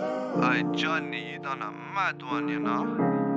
Hey Johnny, you done a mad one, you know.